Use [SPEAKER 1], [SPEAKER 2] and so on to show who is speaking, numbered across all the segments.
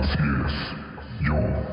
[SPEAKER 1] Así es, yo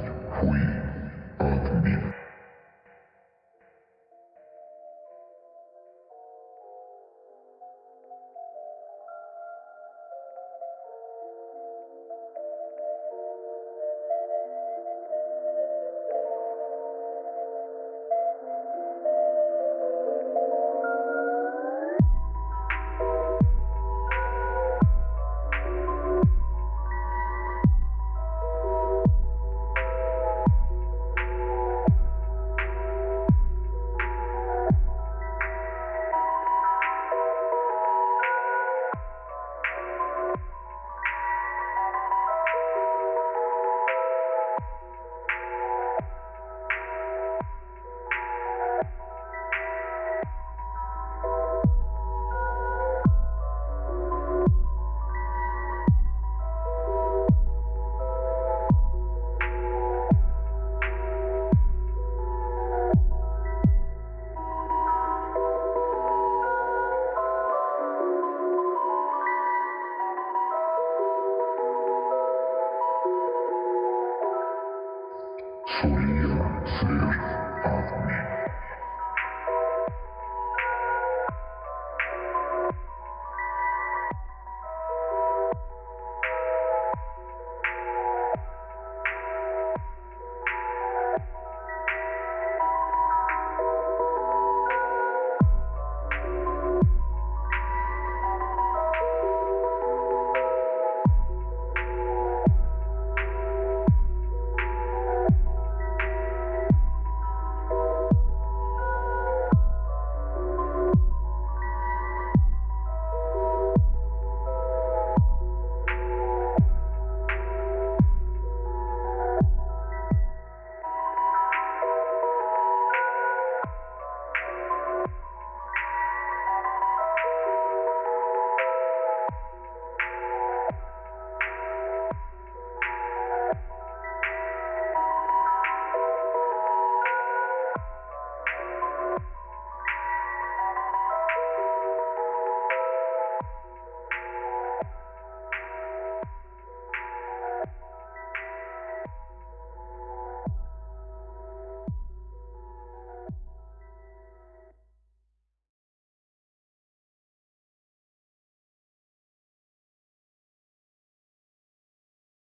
[SPEAKER 1] Fria Fer.